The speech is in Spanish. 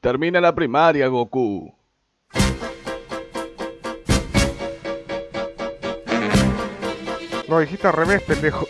Termina la primaria, Goku. Lo dijiste al revés, pendejo.